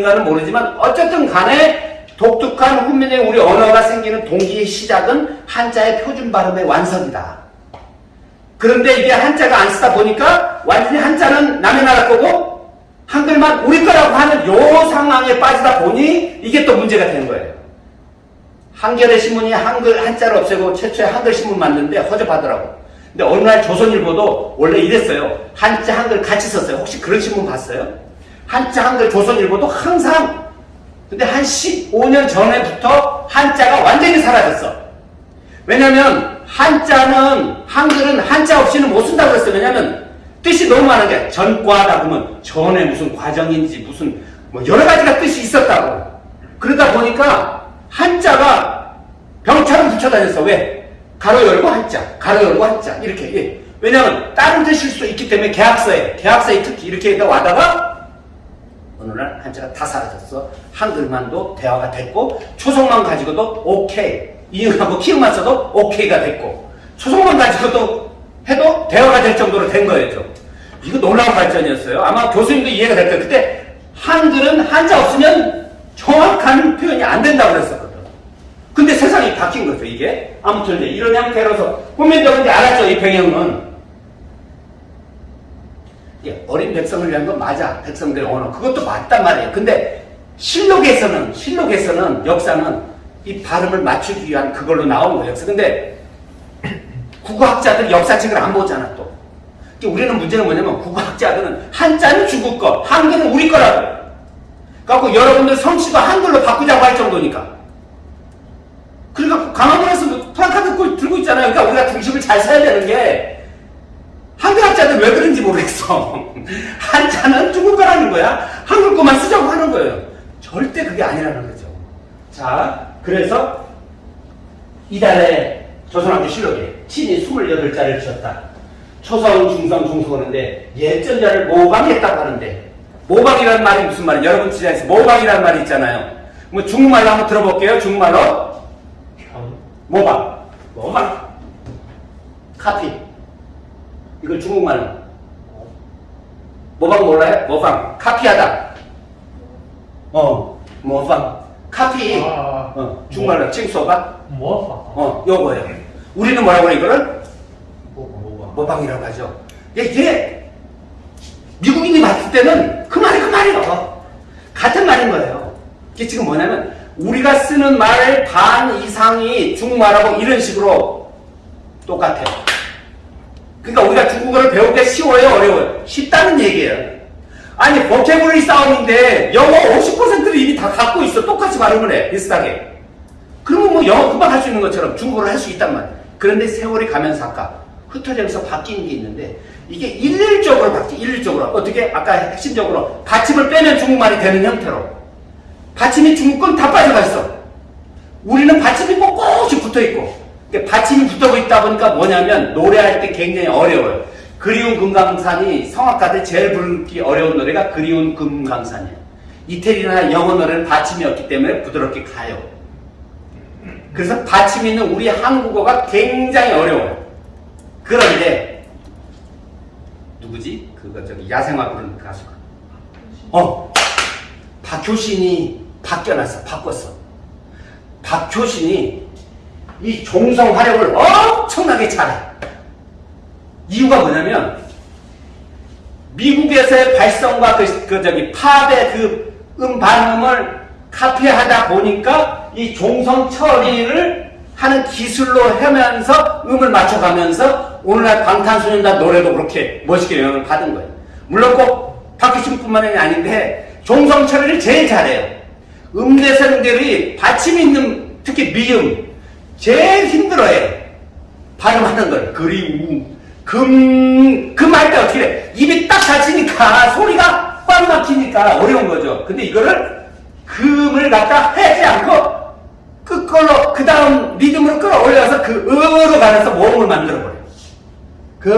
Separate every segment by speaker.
Speaker 1: 원인인가는 모르지만 어쨌든 간에 독특한 훈민의 우리 언어가 생기는 동기의 시작은 한자의 표준 발음의 완성이다. 그런데 이게 한자가 안 쓰다 보니까 완전히 한자는 남의 나라 거고 한글만 우리 거라고 하는 요 상황에 빠지다 보니 이게 또 문제가 되는 거예요. 한겨레 신문이 한글 한자를 없애고 최초에 한글 신문 만드는데 허접하더라고. 근데 어느 날 조선일보도 원래 이랬어요. 한자 한글 같이 썼어요. 혹시 그런 신문 봤어요? 한자 한글 조선일보도 항상 근데 한 15년 전에부터 한자가 완전히 사라졌어. 왜냐면 한자는 한글은 한자 없이는 못 쓴다고 그랬어요. 왜냐면 뜻이 너무 많은 게 전과다 그러면 전에 무슨 과정인지 무슨 뭐 여러 가지가 뜻이 있었다고. 그러다 보니까 한자가 병처럼 붙여 다녔어. 왜? 가로 열고 한자, 가로 열고 한자 이렇게. 예. 왜냐면 다른 뜻일 수도 있기 때문에 계약서에 계약서에 특히 이렇게 와다가 어느 날 한자가 다 사라졌어. 한글만도 대화가 됐고 초성만 가지고도 오케이 이응하고 키응만 써도 오케이가 됐고 초성만 가지고도 해도 대화가 될 정도로 된 거였죠. 이거 놀라운 발전이었어요. 아마 교수님도 이해가 될 거예요. 그때 한글은 한자 없으면 정확한 표현이 안 된다고 그랬었거든. 근데 세상이 바뀐 거죠, 이게. 아무튼 이런 형태로서 후면적은 이제 알았죠, 이 배경은. 예, 어린 백성을 위한 건 맞아. 백성들의 언어. 그것도 맞단 말이에요. 근데 실록에서는, 실록에서는 역사는 이 발음을 맞추기 위한 그걸로 나온 거예요. 역사. 근데 국어학자들 역사책을 안 보잖아, 또. 우리는 문제는 뭐냐면 국어학자들은 한자는 중국 거, 한글은 우리 거라고. 그래갖고 여러분들 성씨도 한글로 바꾸자고 할 정도니까. 그러니까 강화문에서 프랑카드 들고 있잖아요. 그러니까 우리가 중심을 잘 서야 되는 게 한글학자들 왜 그런지 모르겠어. 한자는 중국어라는 거야. 한글 거만 쓰자고 하는 거예요. 절대 그게 아니라는 거죠. 자, 그래서 이달에 조선왕조 실록에 친이 28자를 지었다. 초성, 중성, 중성하는데 예전자를 모방했다고 하는데 모방이라는 말이 무슨 말이에요? 여러분 지자에서 모방이라는 말이 있잖아요. 뭐 중국말로 한번 들어볼게요. 중국말로 모방, 모방, 카피. 이걸 중국말로. 모방 몰라요? 모방. 카피하다. 어, 모방. 카피.
Speaker 2: 아,
Speaker 1: 어, 중국말로 지금 써봐.
Speaker 2: 모방.
Speaker 1: 어, 요거예요. 우리는 뭐라고 그래, 이거를?
Speaker 2: 모방.
Speaker 1: 모방이라고 하죠. 예, 이게 미국인이 봤을 때는 그 말이 그 말이에요. 같은 말인 거예요. 이게 지금 뭐냐면 우리가 쓰는 말반 이상이 중국말하고 이런 식으로 똑같아요. 그러니까 우리가 중국어를 배울 때 쉬워요, 어려워요? 쉽다는 얘기예요. 아니, 보케블리 싸움인데 영어 50%를 이미 다 갖고 있어. 똑같이 발음을 해, 비슷하게. 그러면 뭐 영어 금방 할 수 있는 것처럼 중국어를 할 수 있단 말이에요. 그런데 세월이 가면서 아까 흩어져서 바뀌는 게 있는데 이게 일률적으로 바뀌, 일률적으로. 어떻게? 아까 핵심적으로 받침을 빼면 중국말이 되는 형태로. 받침이 중국 건다 빠져가 있어. 우리는 받침이 꼿꼿이 붙어 있고. 그러니까 받침이 붙어 있다 보니까 뭐냐면 노래할 때 굉장히 어려워요. 그리운 금강산이 성악가들 제일 부르기 어려운 노래가 그리운 금강산이에요. 이태리나 영어 노래는 받침이 없기 때문에 부드럽게 가요. 그래서 받침 있는 우리 한국어가 굉장히 어려워요. 그런데 누구지? 그거 저기 야생화 부르는 가수가. 어, 박효신이 바뀌어놨어. 바꿨어. 박효신이 이 종성 활용을 엄청나게 잘해. 이유가 뭐냐면 미국에서의 발성과 그, 그 저기 팝의 그음 발음을 카피하다 보니까 이 종성 처리를 하는 기술로 하면서 음을 맞춰가면서 오늘날 방탄소년단 노래도 그렇게 멋있게 영향을 받은 거예요. 물론 꼭 박효신뿐만이 아닌데 종성 처리를 제일 잘해요. 음대생들이 받침 있는 특히 미음 제일 힘들어해. 발음하는 걸. 그리우, 금, 금할 때 어떻게 해? 입이 딱 닫히니까 소리가 꽉 막히니까 어려운 거죠. 근데 이거를 금을 갖다 하지 않고 끝걸로 그 다음 리듬으로 끌어올려서 그 음으로 가면서 모음을 만들어버려요. 그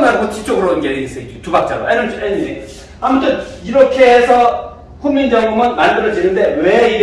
Speaker 1: 말고 뒤쪽으로 이게 있어요. 두 박자로. 에너지, 에너지. 아무튼 이렇게 해서 훈민정음은 만들어지는데 왜 이게